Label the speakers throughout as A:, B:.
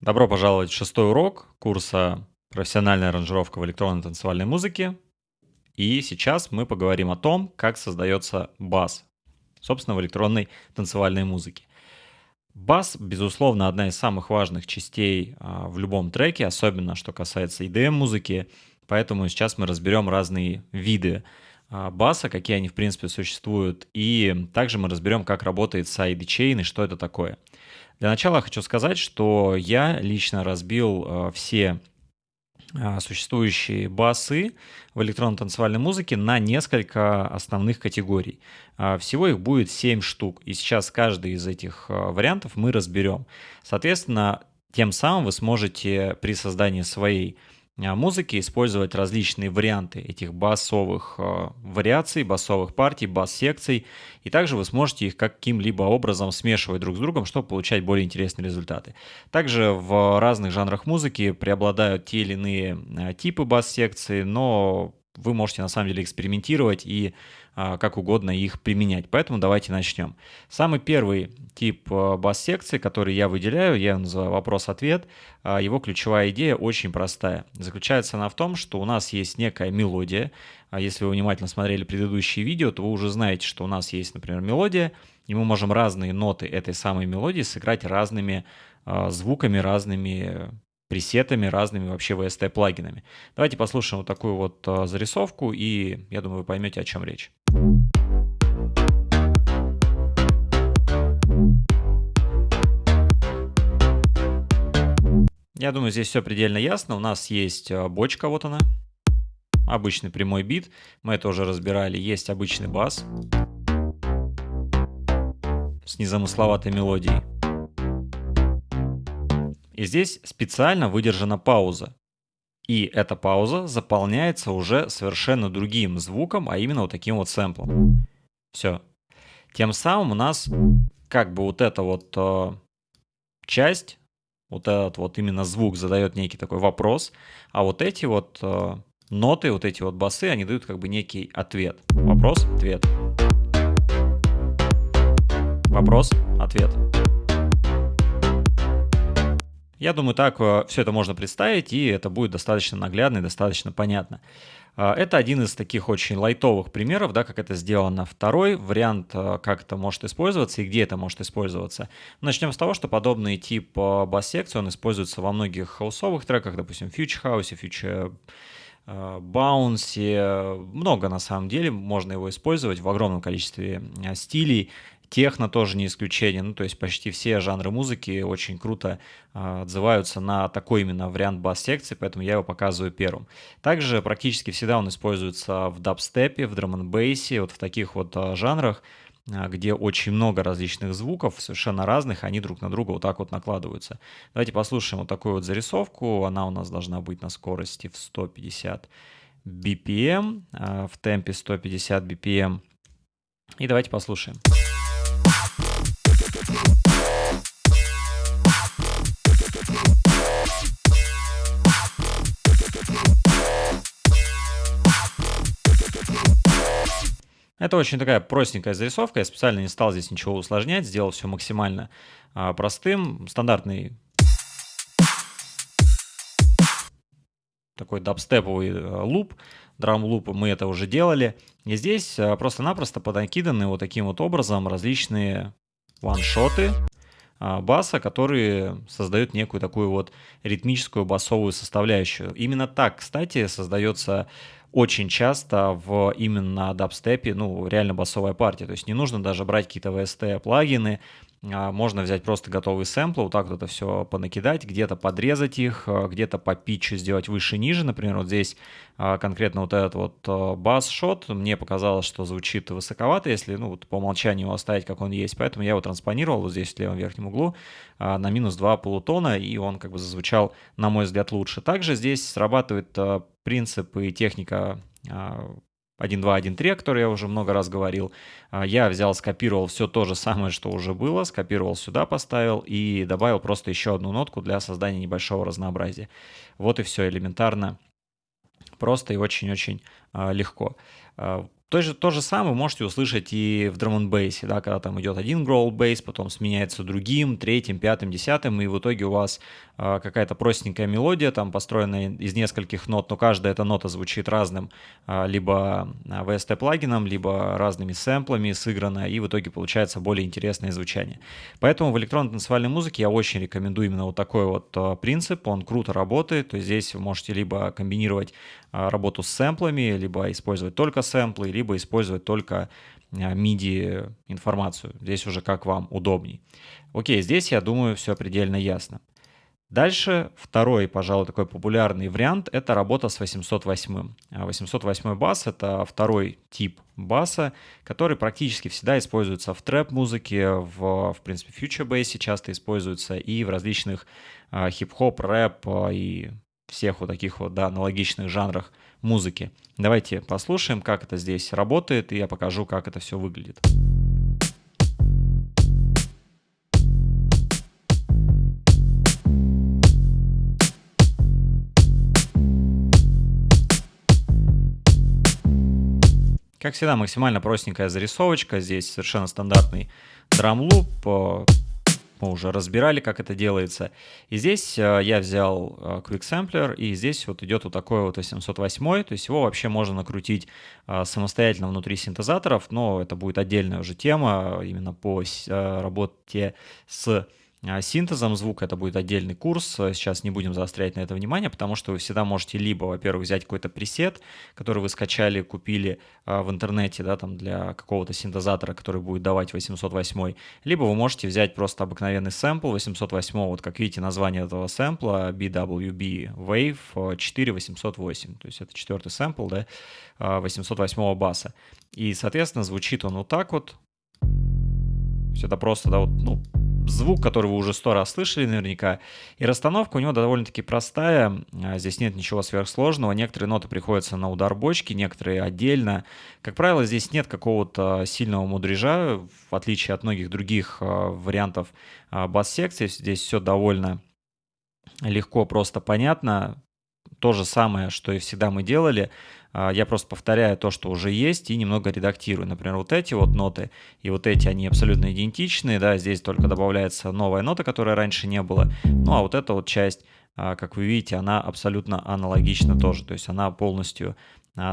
A: Добро пожаловать в шестой урок курса «Профессиональная аранжировка в электронной танцевальной музыке». И сейчас мы поговорим о том, как создается бас, собственно, в электронной танцевальной музыке. Бас, безусловно, одна из самых важных частей а, в любом треке, особенно что касается EDM-музыки, поэтому сейчас мы разберем разные виды а, баса, какие они, в принципе, существуют, и также мы разберем, как работает sidechain и что это такое – для начала хочу сказать, что я лично разбил э, все э, существующие басы в электронно-танцевальной музыке на несколько основных категорий. Э, всего их будет 7 штук, и сейчас каждый из этих вариантов мы разберем. Соответственно, тем самым вы сможете при создании своей музыки использовать различные варианты этих басовых э, вариаций, басовых партий, бас-секций. И также вы сможете их каким-либо образом смешивать друг с другом, чтобы получать более интересные результаты. Также в разных жанрах музыки преобладают те или иные э, типы бас-секций, но вы можете на самом деле экспериментировать и а, как угодно их применять. Поэтому давайте начнем. Самый первый тип а, бас-секции, который я выделяю, я называю вопрос-ответ, а, его ключевая идея очень простая. Заключается она в том, что у нас есть некая мелодия. Если вы внимательно смотрели предыдущие видео, то вы уже знаете, что у нас есть, например, мелодия, и мы можем разные ноты этой самой мелодии сыграть разными звуками, разными пресетами, разными вообще VST-плагинами. Давайте послушаем вот такую вот а, зарисовку, и я думаю, вы поймете, о чем речь. Я думаю, здесь все предельно ясно. У нас есть а, бочка, вот она. Обычный прямой бит. Мы это уже разбирали. Есть обычный бас с незамысловатой мелодией. И здесь специально выдержана пауза. И эта пауза заполняется уже совершенно другим звуком, а именно вот таким вот сэмплом. Все. Тем самым у нас как бы вот эта вот э, часть, вот этот вот именно звук задает некий такой вопрос, а вот эти вот э, ноты, вот эти вот басы, они дают как бы некий ответ. Вопрос, ответ. Вопрос, ответ. Я думаю, так э, все это можно представить, и это будет достаточно наглядно и достаточно понятно. Э, это один из таких очень лайтовых примеров, да, как это сделано. Второй вариант, э, как это может использоваться и где это может использоваться. Начнем с того, что подобный тип бас-секции, он используется во многих хаусовых треках, допустим, Future House, Future Bounce, много на самом деле, можно его использовать в огромном количестве стилей, Техно тоже не исключение. Ну, то есть почти все жанры музыки очень круто э, отзываются на такой именно вариант бас-секции, поэтому я его показываю первым. Также практически всегда он используется в дабстепе, в драм бейсе вот в таких вот э, жанрах, э, где очень много различных звуков, совершенно разных, они друг на друга вот так вот накладываются. Давайте послушаем вот такую вот зарисовку. Она у нас должна быть на скорости в 150 BPM, в темпе 150 BPM. И давайте послушаем. Это очень такая простенькая зарисовка, я специально не стал здесь ничего усложнять, сделал все максимально а, простым, стандартный такой дабстеповый а, луп, драм-луп, мы это уже делали. И здесь а, просто-напросто понакиданы вот таким вот образом различные ваншоты баса, которые создают некую такую вот ритмическую басовую составляющую. Именно так, кстати, создается очень часто в именно дабстепе, ну, реально басовая партия. То есть не нужно даже брать какие-то VST-плагины, а, можно взять просто готовые сэмплы, вот так вот это все понакидать, где-то подрезать их, а, где-то по питчу сделать выше-ниже. Например, вот здесь а, конкретно вот этот вот бас-шот, мне показалось, что звучит высоковато, если ну, вот по умолчанию его оставить, как он есть. Поэтому я его транспонировал вот здесь в левом верхнем углу на минус 2 полутона, и он как бы зазвучал, на мой взгляд, лучше. Также здесь срабатывает принцип и техника 1.2.1.3, о которой я уже много раз говорил. А, я взял, скопировал все то же самое, что уже было, скопировал сюда, поставил и добавил просто еще одну нотку для создания небольшого разнообразия. Вот и все элементарно, просто и очень-очень а, легко. А, То же, то же самое вы можете услышать и в драм бейсе, да, когда там идет один growl бейс, потом сменяется другим, третьим, пятым, десятым, и в итоге у вас э, какая-то простенькая мелодия, там построенная из нескольких нот, но каждая эта нота звучит разным, э, либо VST плагином, либо разными сэмплами сыграна, и в итоге получается более интересное звучание. Поэтому в электронной танцевальной музыке я очень рекомендую именно вот такой вот принцип, он круто работает, то есть здесь вы можете либо комбинировать работу с сэмплами, либо использовать только сэмплы, либо использовать только MIDI а, информацию. Здесь уже как вам удобней. Окей, здесь, я думаю, все предельно ясно. Дальше второй, пожалуй, такой популярный вариант – это работа с 808. 808 а бас – это второй тип баса, который практически всегда используется в трэп-музыке, в, в принципе, фьючер-бейсе часто используется и в различных а, хип-хоп, рэп и всех вот таких вот да, аналогичных жанрах музыки. Давайте послушаем, как это здесь работает, и я покажу, как это все выглядит. Как всегда, максимально простенькая зарисовочка. Здесь совершенно стандартный драм-луп, мы уже разбирали, как это делается. И здесь э, я взял э, Quick Sampler, и здесь вот идет вот такой вот 808, то есть его вообще можно накрутить э, самостоятельно внутри синтезаторов, но это будет отдельная уже тема именно по работе с синтезом звука. Это будет отдельный курс. Сейчас не будем заострять на это внимание, потому что вы всегда можете либо, во-первых, взять какой-то пресет, который вы скачали, купили а, в интернете, да, там для какого-то синтезатора, который будет давать 808, либо вы можете взять просто обыкновенный сэмпл 808, вот как видите название этого сэмпла BWB Wave 4808, то есть это четвертый сэмпл, да, 808 а, баса. И, соответственно, звучит он вот так вот. Все это просто, да, вот, ну, звук, который вы уже сто раз слышали наверняка. И расстановка у него довольно-таки простая. А, здесь нет ничего сверхсложного. Некоторые ноты приходятся на удар бочки, некоторые отдельно. Как правило, здесь нет какого-то сильного мудрежа, в отличие от многих других а, вариантов а, бас-секции. Здесь все довольно легко, просто понятно. То же самое, что и всегда мы делали. А, я просто повторяю то, что уже есть, и немного редактирую. Например, вот эти вот ноты и вот эти, они абсолютно идентичные, да, здесь только добавляется новая нота, которой раньше не было. Ну, а вот эта вот часть, а, как вы видите, она абсолютно аналогична тоже, то есть она полностью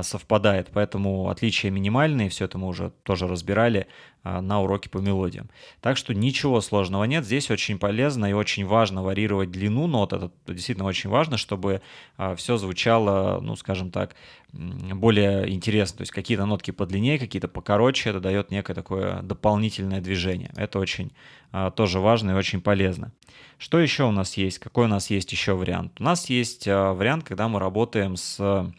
A: совпадает, поэтому отличия минимальные, все это мы уже тоже разбирали а, на уроке по мелодиям. Так что ничего сложного нет, здесь очень полезно и очень важно варьировать длину нот, это действительно очень важно, чтобы а, все звучало, ну скажем так, более интересно, то есть какие-то нотки подлиннее, какие-то покороче, это дает некое такое дополнительное движение, это очень тоже важно и очень полезно. Что еще у нас есть, какой у нас есть еще вариант? У нас есть вариант, когда мы работаем с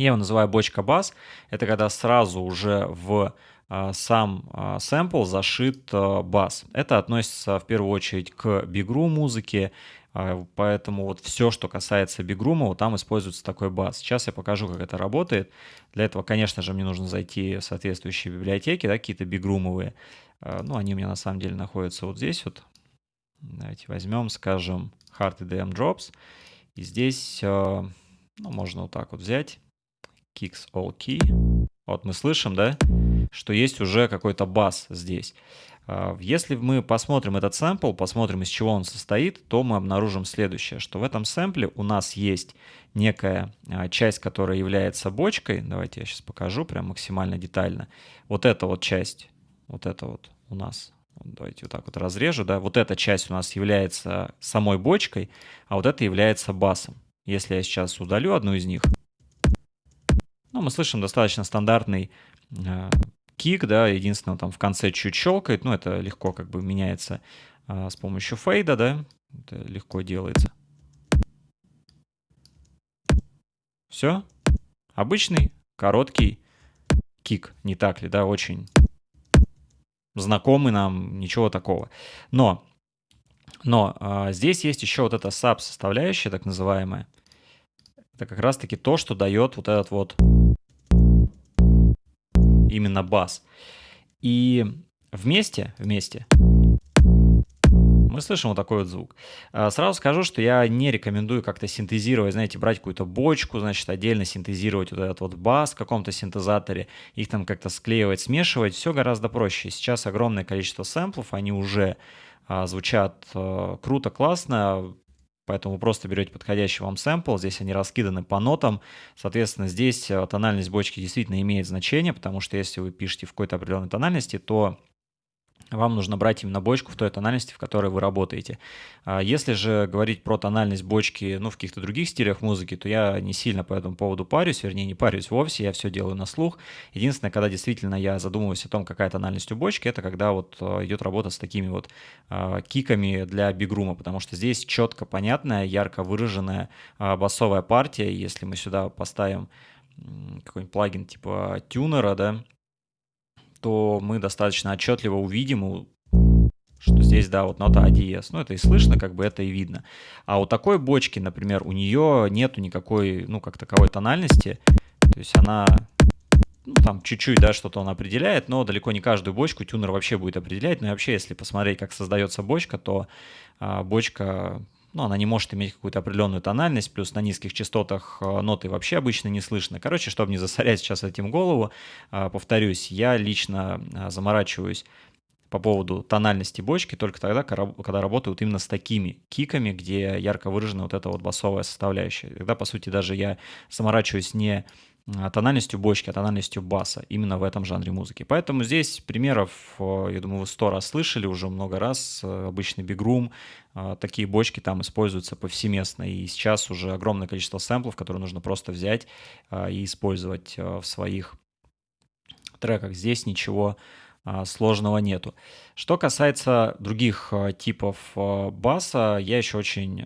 A: я его называю бочка бас. Это когда сразу уже в а, сам а, сэмпл зашит а, бас. Это относится в первую очередь к бигру музыке, поэтому вот все, что касается бигрума, вот там используется такой бас. Сейчас я покажу, как это работает. Для этого, конечно же, мне нужно зайти в соответствующие библиотеки, да, какие-то бигрумовые. Ну, они у меня на самом деле находятся вот здесь вот. Давайте возьмем, скажем, Hard EDM Drops. И здесь, ну, можно вот так вот взять kicks all key. Вот мы слышим, да, что есть уже какой-то бас здесь. А, если мы посмотрим этот сэмпл, посмотрим, из чего он состоит, то мы обнаружим следующее, что в этом сэмпле у нас есть некая а, часть, которая является бочкой. Давайте я сейчас покажу прям максимально детально. Вот эта вот часть, вот это вот у нас давайте вот так вот разрежу, да, вот эта часть у нас является самой бочкой, а вот это является басом. Если я сейчас удалю одну из них, ну, мы слышим достаточно стандартный э, кик, да, единственное, там в конце чуть щелкает, но это легко как бы меняется э, с помощью фейда, да, это легко делается. Все. Обычный, короткий кик, не так ли, да, очень знакомый нам, ничего такого. Но, но а, здесь есть еще вот эта sub составляющая, так называемая. Это как раз-таки то, что дает вот этот вот именно бас. И вместе, вместе мы слышим вот такой вот звук. А, сразу скажу, что я не рекомендую как-то синтезировать, знаете, брать какую-то бочку, значит, отдельно синтезировать вот этот вот бас в каком-то синтезаторе, их там как-то склеивать, смешивать. Все гораздо проще. Сейчас огромное количество сэмплов, они уже а, звучат а, круто, классно. Поэтому вы просто берете подходящий вам сэмпл, здесь они раскиданы по нотам. Соответственно, здесь э, тональность бочки действительно имеет значение, потому что если вы пишете в какой-то определенной тональности, то вам нужно брать именно бочку в той тональности, в которой вы работаете. А если же говорить про тональность бочки ну, в каких-то других стилях музыки, то я не сильно по этому поводу парюсь, вернее, не парюсь вовсе, я все делаю на слух. Единственное, когда действительно я задумываюсь о том, какая тональность у бочки, это когда вот э, идет работа с такими вот э, киками для бигрума, потому что здесь четко понятная, ярко выраженная басовая партия. Если мы сюда поставим какой-нибудь плагин типа тюнера, да, то мы достаточно отчетливо увидим, что здесь, да, вот нота диез. Ну, это и слышно, как бы это и видно. А у такой бочки, например, у нее нету никакой, ну, как таковой тональности. То есть она, ну, там чуть-чуть, да, что-то он определяет, но далеко не каждую бочку тюнер вообще будет определять. Ну и вообще, если посмотреть, как создается бочка, то а, бочка ну, она не может иметь какую-то определенную тональность, плюс на низких частотах э, ноты вообще обычно не слышно. Короче, чтобы не засорять сейчас этим голову, э, повторюсь, я лично э, заморачиваюсь по поводу тональности бочки только тогда, когда работают именно с такими киками, где ярко выражена вот эта вот басовая составляющая. Тогда, по сути, даже я заморачиваюсь не а, тональностью бочки, а тональностью баса именно в этом жанре музыки. Поэтому здесь примеров, э, я думаю, вы сто раз слышали уже много раз. Э, обычный бигрум, э, такие бочки там используются повсеместно. И сейчас уже огромное количество сэмплов, которые нужно просто взять и использовать в своих треках. Здесь ничего сложного нету. Что касается других типов баса, я еще очень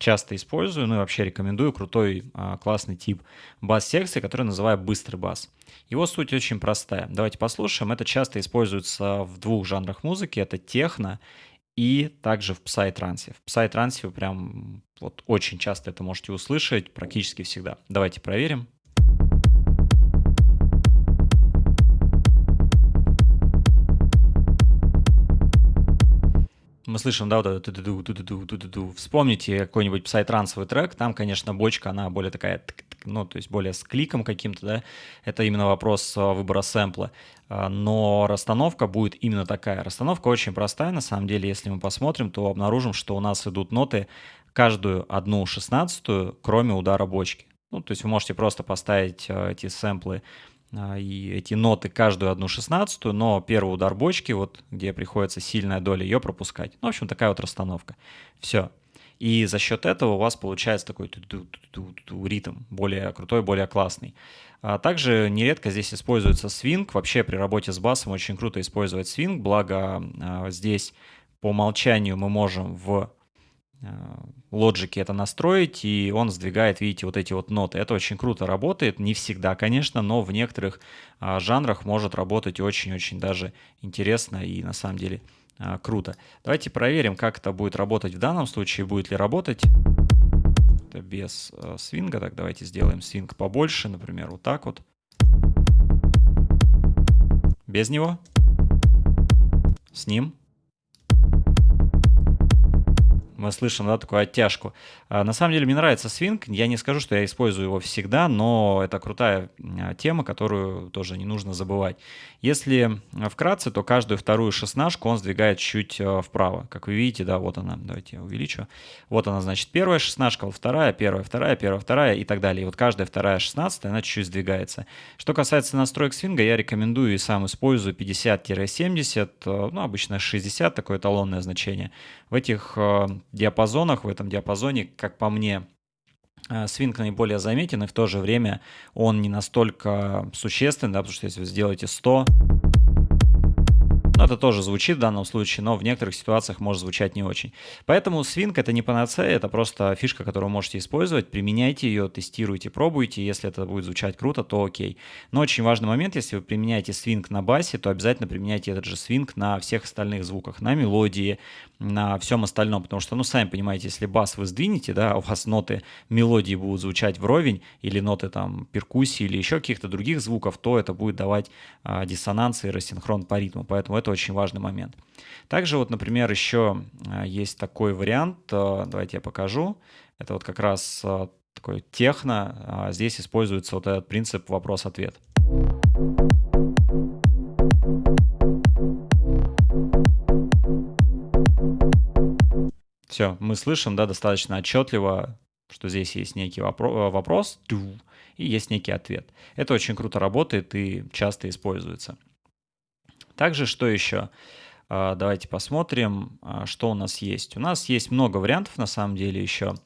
A: часто использую, ну и вообще рекомендую крутой а, классный тип бас-секции, который называю быстрый бас. Его суть очень простая. Давайте послушаем. Это часто используется в двух жанрах музыки. Это техно и также в псай-трансе. В псай-трансе вы прям вот очень часто это можете услышать, практически всегда. Давайте проверим. Мы слышим, да, вот это ту ту ту ту ту Вспомните какой-нибудь псай-трансовый трек, там, конечно, бочка, она более такая, ну, то есть более с кликом каким-то, да, это именно вопрос а, выбора сэмпла. А, но расстановка будет именно такая. Расстановка очень простая, на самом деле, если мы посмотрим, то обнаружим, что у нас идут ноты каждую одну шестнадцатую, кроме удара бочки. Ну, то есть вы можете просто поставить а, эти сэмплы и эти ноты каждую одну шестнадцатую, но первый удар бочки, вот где приходится сильная доля, ее пропускать. Ну, в общем, такая вот расстановка. Все. И за счет этого у вас получается такой ритм, более крутой, более классный. А также нередко здесь используется свинг. Вообще при работе с басом очень круто использовать свинг, благо а, здесь по умолчанию мы можем в лоджике это настроить, и он сдвигает, видите, вот эти вот ноты. Это очень круто работает, не всегда, конечно, но в некоторых а, жанрах может работать очень-очень даже интересно и на самом деле а, круто. Давайте проверим, как это будет работать в данном случае, будет ли работать. Это без а, свинга, так давайте сделаем свинг побольше, например, вот так вот. Без него. С ним. Мы слышим, да, такую оттяжку. А, на самом деле мне нравится свинг, я не скажу, что я использую его всегда, но это крутая а, тема, которую тоже не нужно забывать. Если вкратце, то каждую вторую шестнашку он сдвигает чуть а, вправо. Как вы видите, да, вот она, давайте я увеличу. Вот она, значит, первая шестнашка, вот вторая, первая, вторая, первая, вторая и так далее. И вот каждая вторая шестнадцатая, она чуть-чуть сдвигается. Что касается настроек свинга, я рекомендую и сам использую 50-70, ну, обычно 60, такое эталонное значение. В этих диапазонах, в этом диапазоне, как по мне, э, свинг наиболее заметен, и в то же время он не настолько существенный, да, потому что если вы сделаете 100, ну, это тоже звучит в данном случае, но в некоторых ситуациях может звучать не очень. Поэтому свинг это не панацея, это просто фишка, которую можете использовать. Применяйте ее, тестируйте, пробуйте. Если это будет звучать круто, то окей. Но очень важный момент, если вы применяете свинг на басе, то обязательно применяйте этот же свинг на всех остальных звуках, на мелодии, на всем остальном. Потому что, ну, сами понимаете, если бас вы сдвинете, да, у вас ноты мелодии будут звучать вровень, или ноты там перкуссии, или еще каких-то других звуков, то это будет давать а, диссонанс и рассинхрон по ритму. Поэтому это Очень важный момент. Также вот, например, еще есть такой вариант, давайте я покажу. Это вот как раз такой техно. Здесь используется вот этот принцип вопрос-ответ. Все, мы слышим, да, достаточно отчетливо, что здесь есть некий вопро вопрос, и есть некий ответ. Это очень круто работает и часто используется. Также что еще? А, давайте посмотрим, а, что у нас есть. У нас есть много вариантов на самом деле еще.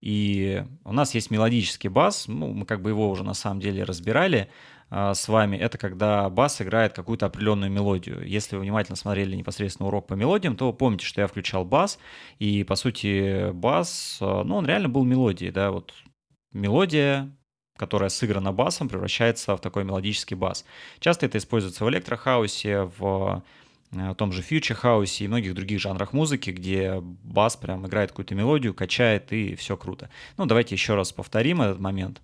A: И у нас есть мелодический бас, ну, мы как бы его уже на самом деле разбирали а, с вами. Это когда бас играет какую-то определенную мелодию. Если вы внимательно смотрели непосредственно урок по мелодиям, то помните, что я включал бас, и по сути бас, ну, он реально был мелодией, да, вот мелодия, которая сыграна басом, превращается в такой мелодический бас. Часто это используется в электрохаусе, в э, том же фьючер хаусе и многих других жанрах музыки, где бас прям играет какую-то мелодию, качает и все круто. Ну, давайте еще раз повторим этот момент.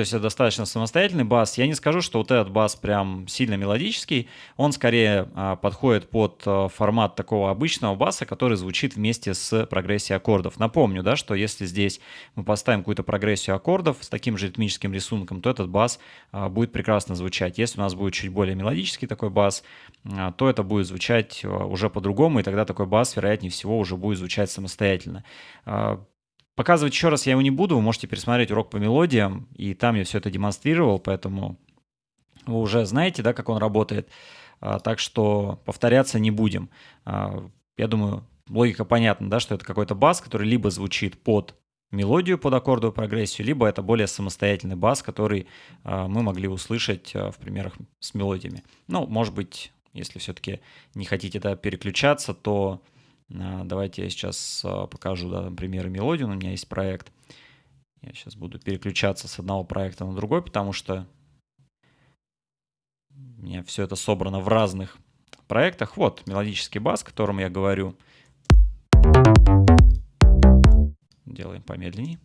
A: То есть это достаточно самостоятельный бас. Я не скажу, что вот этот бас прям сильно мелодический. Он скорее а, подходит под а, формат такого обычного баса, который звучит вместе с прогрессией аккордов. Напомню, да, что если здесь мы поставим какую-то прогрессию аккордов с таким же ритмическим рисунком, то этот бас а, будет прекрасно звучать. Если у нас будет чуть более мелодический такой бас, а, то это будет звучать а, уже по-другому, и тогда такой бас, вероятнее всего, уже будет звучать самостоятельно. Показывать еще раз я его не буду, вы можете пересмотреть урок по мелодиям, и там я все это демонстрировал, поэтому вы уже знаете, да, как он работает, а, так что повторяться не будем. А, я думаю, логика понятна, да, что это какой-то бас, который либо звучит под мелодию, под аккордовую прогрессию, либо это более самостоятельный бас, который а, мы могли услышать в примерах с мелодиями. Ну, может быть, если все-таки не хотите да, переключаться, то давайте я сейчас а, покажу, да, примеры мелодии. У меня есть проект. Я сейчас буду переключаться с одного проекта на другой, потому что у меня все это собрано в разных проектах. Вот мелодический бас, о котором я говорю. Делаем помедленнее.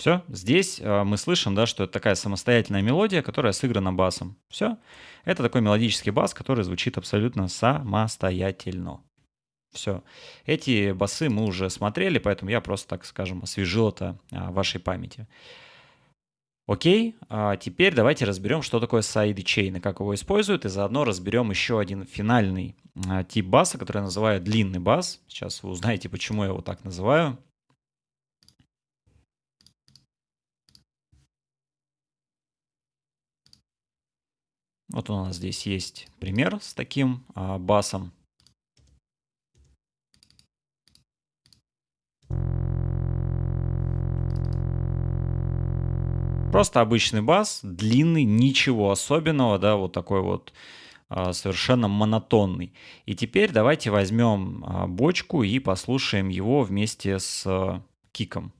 A: Все, здесь э, мы слышим, да, что это такая самостоятельная мелодия, которая сыграна басом. Все, это такой мелодический бас, который звучит абсолютно самостоятельно. Все, эти басы мы уже смотрели, поэтому я просто, так скажем, освежил это а, в вашей памяти. Окей, а теперь давайте разберем, что такое sidechain и как его используют, и заодно разберем еще один финальный а, тип баса, который я называю длинный бас. Сейчас вы узнаете, почему я его так называю. Вот у нас здесь есть пример с таким а, басом. Просто обычный бас, длинный, ничего особенного, да, вот такой вот а, совершенно монотонный. И теперь давайте возьмем а, бочку и послушаем его вместе с а, киком.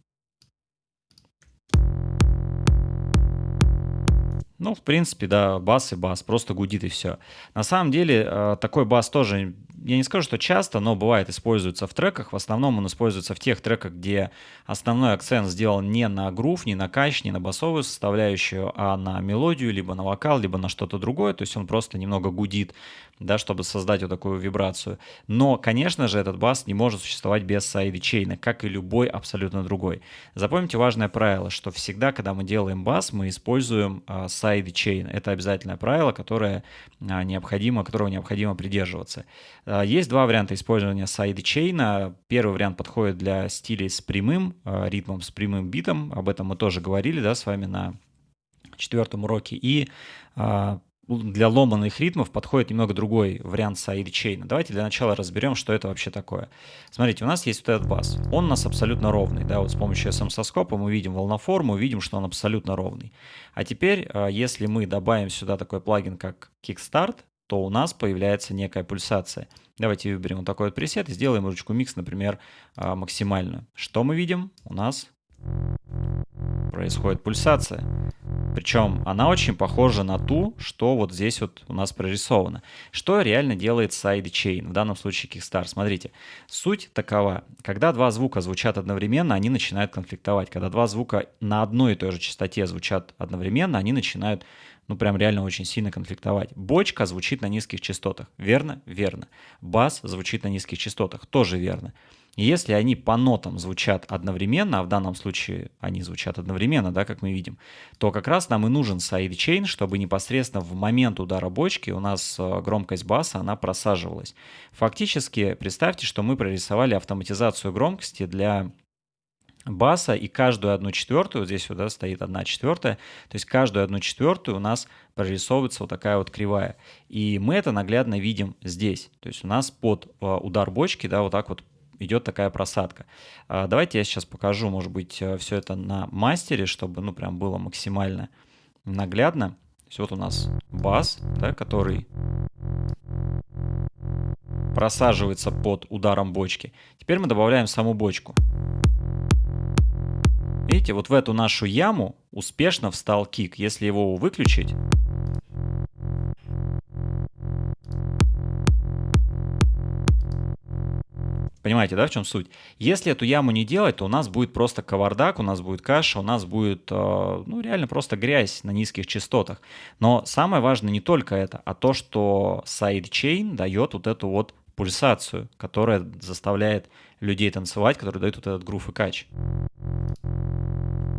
A: Ну, в принципе, да, бас и бас, просто гудит и все. На самом деле, э, такой бас тоже я не скажу, что часто, но бывает используется в треках. В основном он используется в тех треках, где основной акцент сделан не на грув, не на кач, не на басовую составляющую, а на мелодию, либо на вокал, либо на что-то другое. То есть он просто немного гудит, да, чтобы создать вот такую вибрацию. Но, конечно же, этот бас не может существовать без sidechain а, как и любой абсолютно другой. Запомните важное правило, что всегда, когда мы делаем бас, мы используем а, сайдчейн. Это обязательное правило, которое а, необходимо, которого необходимо придерживаться. А, есть два варианта использования сайдчейна. Первый вариант подходит для стилей с прямым а, ритмом, с прямым битом. Об этом мы тоже говорили да, с вами на четвертом уроке. И а, для ломаных ритмов подходит немного другой вариант сайдчейна. Давайте для начала разберем, что это вообще такое. Смотрите, у нас есть вот этот бас. Он у нас абсолютно ровный. Да, вот с помощью SM-соскопа мы видим волноформу, видим, что он абсолютно ровный. А теперь, если мы добавим сюда такой плагин, как Kickstart, то у нас появляется некая пульсация. Давайте выберем вот такой вот пресет и сделаем ручку микс, например, а, максимальную. Что мы видим? У нас происходит пульсация. Причем она очень похожа на ту, что вот здесь вот у нас прорисовано. Что реально делает сайдчейн, в данном случае Kickstart. Смотрите, суть такова. Когда два звука звучат одновременно, они начинают конфликтовать. Когда два звука на одной и той же частоте звучат одновременно, они начинают ну прям реально очень сильно конфликтовать. Бочка звучит на низких частотах. Верно? Верно. Бас звучит на низких частотах. Тоже верно. Если они по нотам звучат одновременно, а в данном случае они звучат одновременно, да, как мы видим, то как раз нам и нужен сайдчейн, чтобы непосредственно в момент удара бочки у нас э, громкость баса, она просаживалась. Фактически, представьте, что мы прорисовали автоматизацию громкости для баса, и каждую одну четвертую, вот здесь вот, да, стоит одна четвертая, то есть каждую одну четвертую у нас прорисовывается вот такая вот кривая. И мы это наглядно видим здесь. То есть у нас под э, удар бочки, да, вот так вот идет такая просадка. А, давайте я сейчас покажу, может быть, э, все это на мастере, чтобы, ну, прям было максимально наглядно. То есть вот у нас бас, да, который просаживается под ударом бочки. Теперь мы добавляем саму бочку. Видите, вот в эту нашу яму успешно встал кик. Если его выключить, Понимаете, да, в чем суть? Если эту яму не делать, то у нас будет просто кавардак, у нас будет каша, у нас будет, э, ну, реально просто грязь на низких частотах. Но самое важное не только это, а то, что сайдчейн дает вот эту вот пульсацию, которая заставляет людей танцевать, которая дает вот этот грув и кач.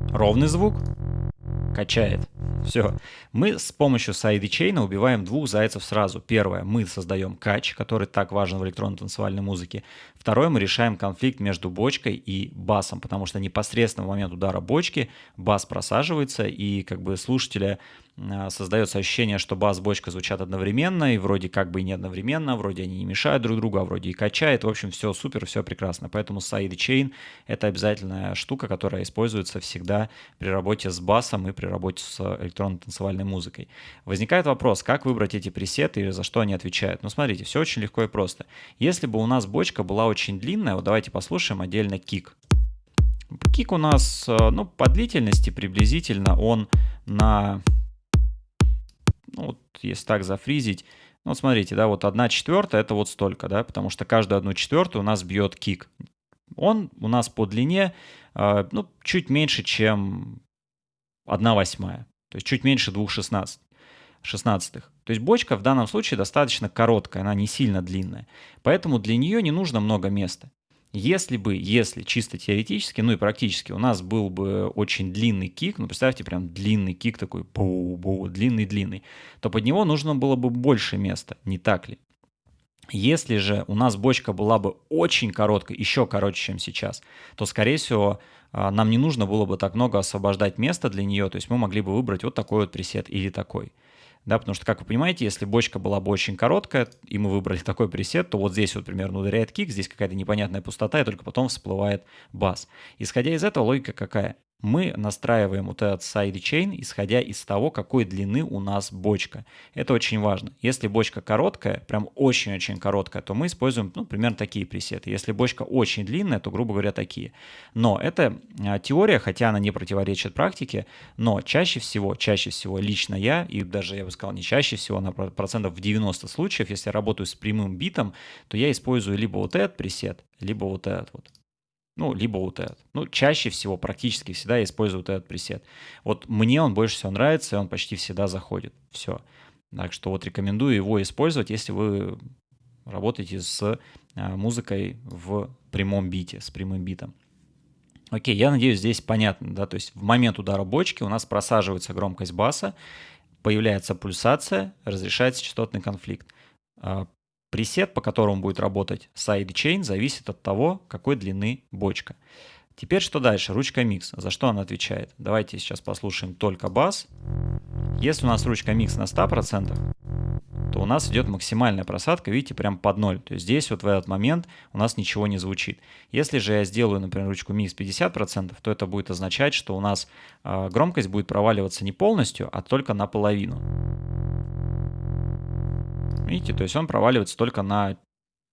A: Ровный звук качает. Все. Мы с помощью сайдчейна убиваем двух зайцев сразу. Первое, мы создаем кач, который так важен в электронной танцевальной музыке. Второе, мы решаем конфликт между бочкой и басом, потому что непосредственно в момент удара бочки бас просаживается, и как бы слушателя создается ощущение, что бас, бочка звучат одновременно, и вроде как бы и не одновременно, вроде они не мешают друг другу, а вроде и качает. В общем, все супер, все прекрасно. Поэтому sidechain — это обязательная штука, которая используется всегда при работе с басом и при работе с электронной танцевальной музыкой. Возникает вопрос, как выбрать эти пресеты и за что они отвечают? Ну, смотрите, все очень легко и просто. Если бы у нас бочка была очень длинная, вот давайте послушаем отдельно кик. Кик у нас, э, ну, по длительности приблизительно он на ну, вот если так зафризить, ну, вот смотрите, да, вот одна четвертая это вот столько, да, потому что каждую одну четвертую у нас бьет кик. Он у нас по длине, э, ну, чуть меньше, чем одна восьмая, то есть чуть меньше двух шестнадцать шестнадцатых. То есть бочка в данном случае достаточно короткая, она не сильно длинная. Поэтому для нее не нужно много места. Если бы, если чисто теоретически, ну и практически, у нас был бы очень длинный кик, ну представьте, прям длинный кик такой, боу-боу, длинный-длинный, то под него нужно было бы больше места, не так ли? Если же у нас бочка была бы очень короткой, еще короче, чем сейчас, то, скорее всего, а, нам не нужно было бы так много освобождать места для нее, то есть мы могли бы выбрать вот такой вот пресет или такой да, потому что, как вы понимаете, если бочка была бы очень короткая, и мы выбрали такой пресет, то вот здесь вот примерно ударяет кик, здесь какая-то непонятная пустота, и только потом всплывает бас. Исходя из этого, логика какая? Мы настраиваем вот этот сайдчейн, исходя из того, какой длины у нас бочка. Это очень важно. Если бочка короткая, прям очень-очень короткая, то мы используем, ну, примерно такие пресеты. Если бочка очень длинная, то, грубо говоря, такие. Но это а, теория, хотя она не противоречит практике, но чаще всего, чаще всего лично я, и даже, я бы сказал, не чаще всего, на процентов в 90 случаев, если я работаю с прямым битом, то я использую либо вот этот пресет, либо вот этот вот ну, либо вот этот. Ну, чаще всего, практически всегда я использую вот этот пресет. Вот мне он больше всего нравится, и он почти всегда заходит. Все. Так что вот рекомендую его использовать, если вы работаете с а, музыкой в прямом бите, с прямым битом. Окей, я надеюсь, здесь понятно, да, то есть в момент удара бочки у нас просаживается громкость баса, появляется пульсация, разрешается частотный конфликт. А, Пресет, по которому будет работать sidechain, зависит от того, какой длины бочка. Теперь что дальше? Ручка микс. За что она отвечает? Давайте сейчас послушаем только бас. Если у нас ручка микс на 100%, то у нас идет максимальная просадка, видите, прям под ноль. То есть здесь вот в этот момент у нас ничего не звучит. Если же я сделаю, например, ручку микс 50%, то это будет означать, что у нас э, громкость будет проваливаться не полностью, а только наполовину. Видите, то есть он проваливается только на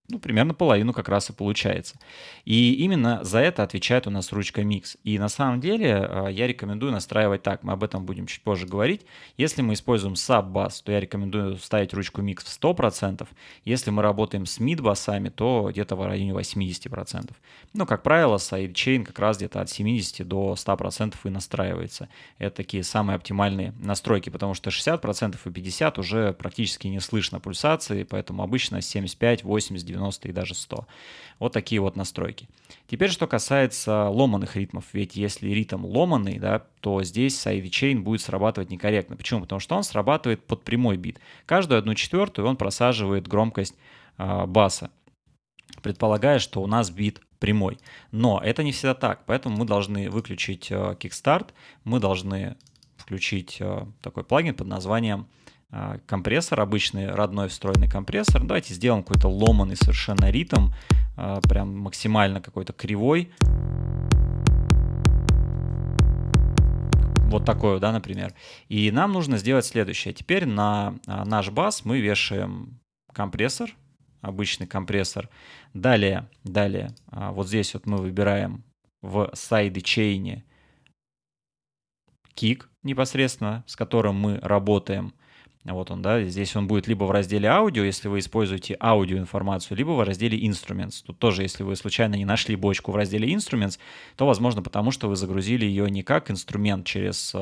A: ну, примерно половину как раз и получается. И именно за это отвечает у нас ручка Mix. И на самом деле а, я рекомендую настраивать так, мы об этом будем чуть позже говорить. Если мы используем sub-бас, то я рекомендую ставить ручку Mix в 100%. Если мы работаем с mid-басами, то где-то в районе 80%. Ну, как правило, sidechain как раз где-то от 70 до 100% и настраивается. Это такие самые оптимальные настройки, потому что 60% и 50% уже практически не слышно пульсации, поэтому обычно 75, 80, 90 90 и даже 100. Вот такие вот настройки. Теперь, что касается ломаных ритмов. Ведь если ритм ломанный, да, то здесь sidechain будет срабатывать некорректно. Почему? Потому что он срабатывает под прямой бит. Каждую одну четвертую он просаживает громкость э, баса, предполагая, что у нас бит прямой. Но это не всегда так, поэтому мы должны выключить э, Kickstart, мы должны включить э, такой плагин под названием компрессор, обычный родной встроенный компрессор. Давайте сделаем какой-то ломанный совершенно ритм, а, прям максимально какой-то кривой. Вот такой, да, например. И нам нужно сделать следующее. Теперь на а, наш бас мы вешаем компрессор, обычный компрессор. Далее, далее, вот здесь вот мы выбираем в сайдчейне кик непосредственно, с которым мы работаем. Вот он, да, здесь он будет либо в разделе аудио, если вы используете аудиоинформацию, либо в разделе instruments. Тут тоже, если вы случайно не нашли бочку в разделе instruments, то, возможно, потому что вы загрузили ее не как инструмент через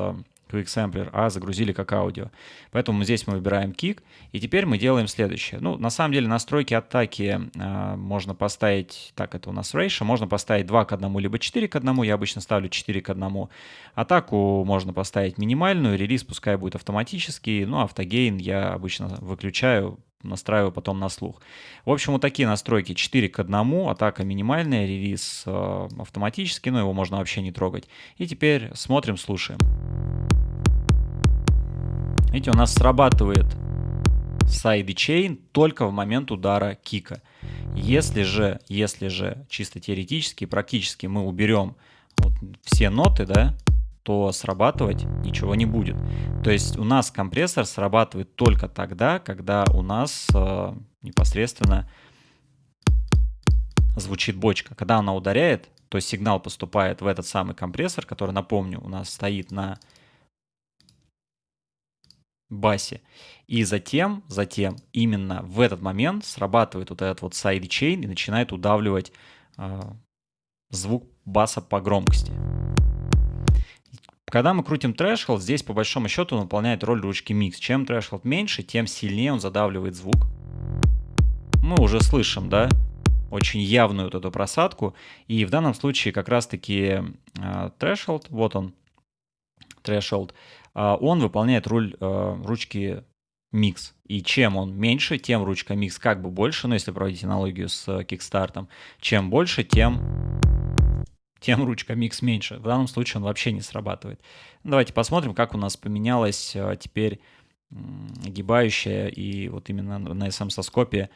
A: э, Quick Sampler, а загрузили как аудио. Поэтому здесь мы выбираем Kick, и теперь мы делаем следующее. Ну, на самом деле настройки атаки э, можно поставить, так, это у нас ratio, можно поставить 2 к 1, либо 4 к 1, я обычно ставлю 4 к 1. Атаку можно поставить минимальную, релиз пускай будет автоматический, ну, автогейн я обычно выключаю, настраиваю потом на слух. В общем, вот такие настройки 4 к 1, атака минимальная, релиз э, автоматический, но его можно вообще не трогать. И теперь смотрим, слушаем. Видите, у нас срабатывает сайдчейн только в момент удара кика. Если же, если же чисто теоретически, практически мы уберем вот все ноты, да, то срабатывать ничего не будет. То есть у нас компрессор срабатывает только тогда, когда у нас э, непосредственно звучит бочка. Когда она ударяет, то сигнал поступает в этот самый компрессор, который, напомню, у нас стоит на басе. И затем, затем именно в этот момент срабатывает вот этот вот сайдчейн и начинает удавливать э, звук баса по громкости. Когда мы крутим threshold, здесь по большому счету он выполняет роль ручки mix. Чем threshold меньше, тем сильнее он задавливает звук. Мы уже слышим, да, очень явную вот эту просадку. И в данном случае как раз-таки э, threshold, вот он, threshold, а, он выполняет роль а, ручки микс. И чем он меньше, тем ручка микс как бы больше, ну если проводить аналогию с кикстартом, чем больше, тем тем ручка микс меньше. В данном случае он вообще не срабатывает. Давайте посмотрим, как у нас поменялась а, теперь огибающая и вот именно на SM-соскопе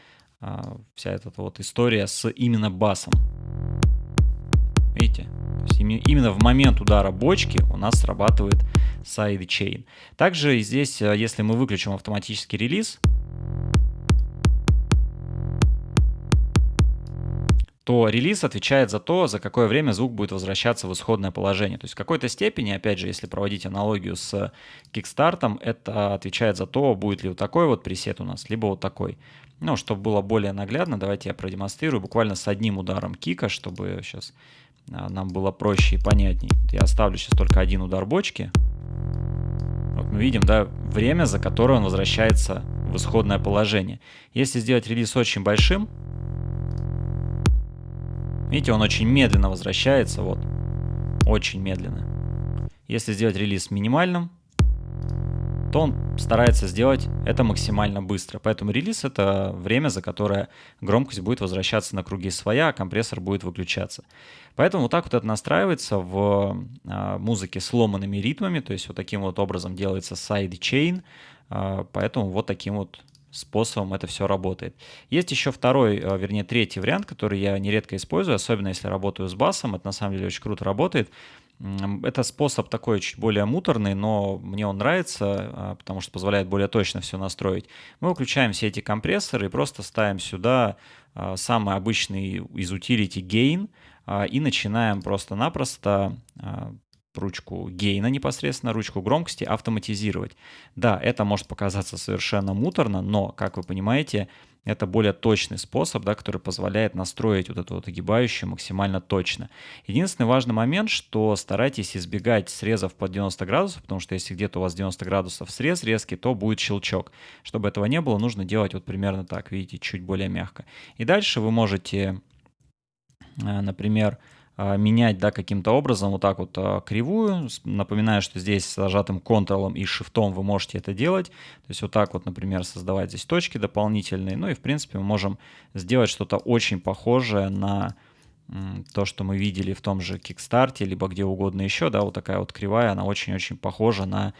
A: вся эта вот история с именно басом. Видите? Именно в момент удара бочки у нас срабатывает sidechain. Также здесь, э, если мы выключим автоматический релиз, то релиз отвечает за то, за какое время звук будет возвращаться в исходное положение. То есть в какой-то степени, опять же, если проводить аналогию с кикстартом, это отвечает за то, будет ли вот такой вот пресет у нас, либо вот такой. Ну, чтобы было более наглядно, давайте я продемонстрирую буквально с одним ударом кика, чтобы сейчас а, нам было проще и понятней. Я оставлю сейчас только один удар бочки. Вот мы видим, да, время, за которое он возвращается в исходное положение. Если сделать релиз очень большим, видите, он очень медленно возвращается, вот, очень медленно. Если сделать релиз минимальным, то он старается сделать это максимально быстро. Поэтому релиз — это время, за которое громкость будет возвращаться на круги своя, а компрессор будет выключаться. Поэтому вот так вот это настраивается в а, музыке с ломанными ритмами, то есть вот таким вот образом делается а, поэтому вот таким вот способом это все работает. Есть еще второй, а, вернее третий вариант, который я нередко использую, особенно если работаю с басом, это на самом деле очень круто работает. Это способ такой чуть более муторный, но мне он нравится, а, потому что позволяет более точно все настроить. Мы выключаем все эти компрессоры и просто ставим сюда а, самый обычный из utility gain и начинаем просто-напросто ручку гейна непосредственно, ручку громкости автоматизировать. Да, это может показаться совершенно муторно, но, как вы понимаете, это более точный способ, да, который позволяет настроить вот эту вот огибающую максимально точно. Единственный важный момент, что старайтесь избегать срезов под 90 градусов, потому что если где-то у вас 90 градусов срез резкий, то будет щелчок. Чтобы этого не было, нужно делать вот примерно так, видите, чуть более мягко. И дальше вы можете, э, например, менять да, каким-то образом вот так вот а, кривую. Напоминаю, что здесь с зажатым Ctrl и Shift вы можете это делать. То есть вот так вот, например, создавать здесь точки дополнительные. Ну и в принципе мы можем сделать что-то очень похожее на то, что мы видели в том же Kickstarter, либо где угодно еще, да, вот такая вот кривая, она очень-очень похожа на а,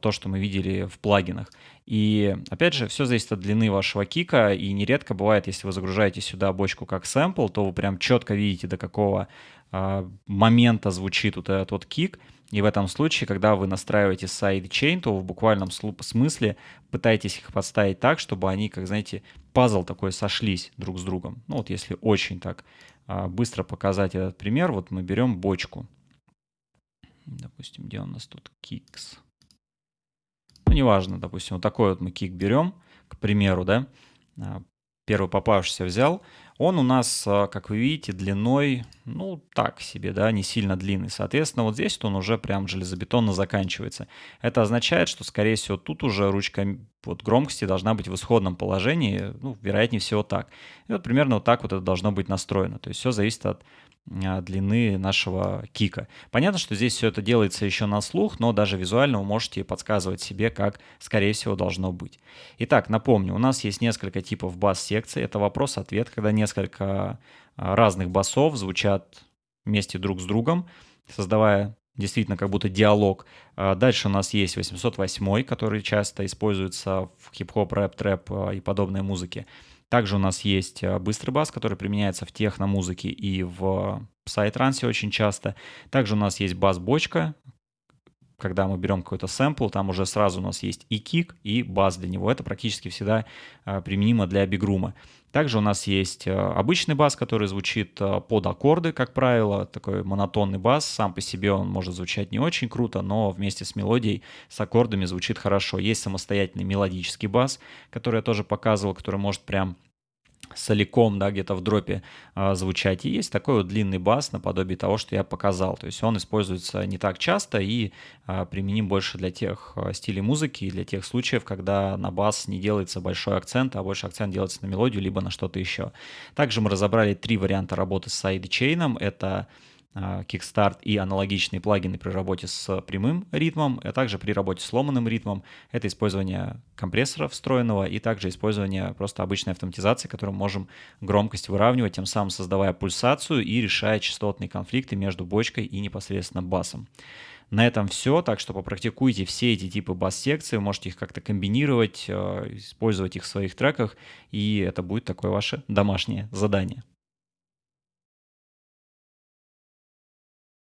A: то, что мы видели в плагинах. И опять же, все зависит от длины вашего кика, и нередко бывает, если вы загружаете сюда бочку как сэмпл, то вы прям четко видите, до какого а, момента звучит вот этот вот кик, и в этом случае, когда вы настраиваете сайдчейн, то в буквальном смысле пытаетесь их подставить так, чтобы они, как знаете, пазл такой сошлись друг с другом. Ну вот если очень так а, быстро показать этот пример, вот мы берем бочку. Допустим, где у нас тут кикс? Ну, неважно, допустим, вот такой вот мы кик берем, к примеру, да, а, первый попавшийся взял, он у нас, а, как вы видите, длиной, ну, так себе, да, не сильно длинный. Соответственно, вот здесь он уже прям железобетонно заканчивается. Это означает, что, скорее всего, тут уже ручка вот громкости должна быть в исходном положении, ну, вероятнее всего так. И вот примерно вот так вот это должно быть настроено. То есть все зависит от длины нашего кика. Понятно, что здесь все это делается еще на слух, но даже визуально вы можете подсказывать себе, как, скорее всего, должно быть. Итак, напомню, у нас есть несколько типов бас-секций. Это вопрос-ответ, когда несколько а, разных басов звучат вместе друг с другом, создавая действительно как будто диалог. А, дальше у нас есть 808, который часто используется в хип-хоп, рэп, трэп и подобной музыке. Также у нас есть э, быстрый бас, который применяется в техно-музыке и в псай-трансе очень часто. Также у нас есть бас-бочка, когда мы берем какой-то сэмпл, там уже сразу у нас есть и кик, и бас для него. Это практически всегда э, применимо для бигрума. Также у нас есть э, обычный бас, который звучит под аккорды, как правило, такой монотонный бас. Сам по себе он может звучать не очень круто, но вместе с мелодией, с аккордами звучит хорошо. Есть самостоятельный мелодический бас, который я тоже показывал, который может прям соликом, да, где-то в дропе а, звучать. И есть такой вот длинный бас наподобие того, что я показал. То есть он используется не так часто и а, применим больше для тех а, стилей музыки и для тех случаев, когда на бас не делается большой акцент, а больше акцент делается на мелодию, либо на что-то еще. Также мы разобрали три варианта работы с сайдчейном. Это а, Kickstart и аналогичные плагины при работе с прямым ритмом, а также при работе с ломаным ритмом. Это использование компрессора встроенного и также использование просто обычной автоматизации, которым можем громкость выравнивать, тем самым создавая пульсацию и решая частотные конфликты между бочкой и непосредственно басом. На этом все, так что попрактикуйте все эти типы бас-секций, можете их как-то комбинировать, а, использовать их в своих треках, и это будет такое ваше домашнее задание.